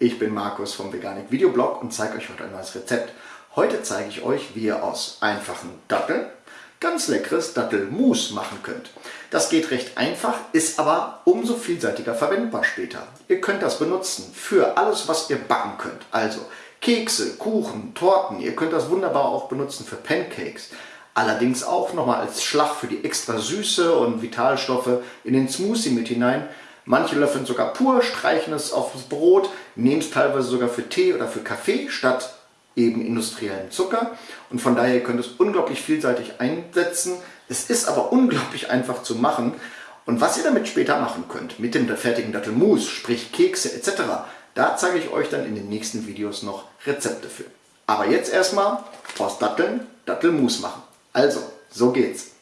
Ich bin Markus vom Veganik Videoblog und zeige euch heute ein neues Rezept. Heute zeige ich euch, wie ihr aus einfachen Datteln ganz leckeres Dattelmus machen könnt. Das geht recht einfach, ist aber umso vielseitiger verwendbar später. Ihr könnt das benutzen für alles, was ihr backen könnt. Also Kekse, Kuchen, Torten. Ihr könnt das wunderbar auch benutzen für Pancakes. Allerdings auch nochmal als Schlag für die extra Süße und Vitalstoffe in den Smoothie mit hinein. Manche löffeln sogar pur, streichen es aufs Brot, nehmen es teilweise sogar für Tee oder für Kaffee statt eben industriellen Zucker. Und von daher könnt ihr es unglaublich vielseitig einsetzen. Es ist aber unglaublich einfach zu machen. Und was ihr damit später machen könnt, mit dem fertigen Dattelmus, sprich Kekse etc., da zeige ich euch dann in den nächsten Videos noch Rezepte für. Aber jetzt erstmal aus Datteln Dattelmus machen. Also, so geht's.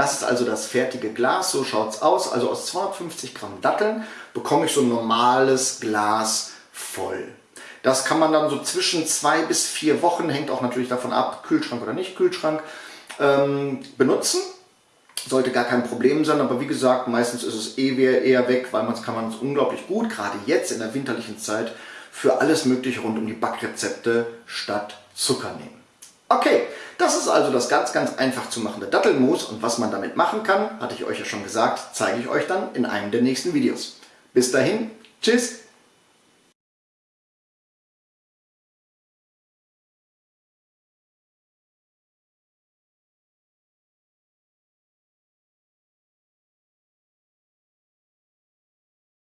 Das ist also das fertige Glas, so schaut es aus. Also aus 250 Gramm Datteln bekomme ich so ein normales Glas voll. Das kann man dann so zwischen zwei bis vier Wochen, hängt auch natürlich davon ab, Kühlschrank oder nicht Kühlschrank, ähm, benutzen. Sollte gar kein Problem sein, aber wie gesagt, meistens ist es eh eher weg, weil man kann man es unglaublich gut, gerade jetzt in der winterlichen Zeit, für alles mögliche rund um die Backrezepte statt Zucker nehmen. Okay, das ist also das ganz, ganz einfach zu machende Dattelmus und was man damit machen kann, hatte ich euch ja schon gesagt, zeige ich euch dann in einem der nächsten Videos. Bis dahin, tschüss!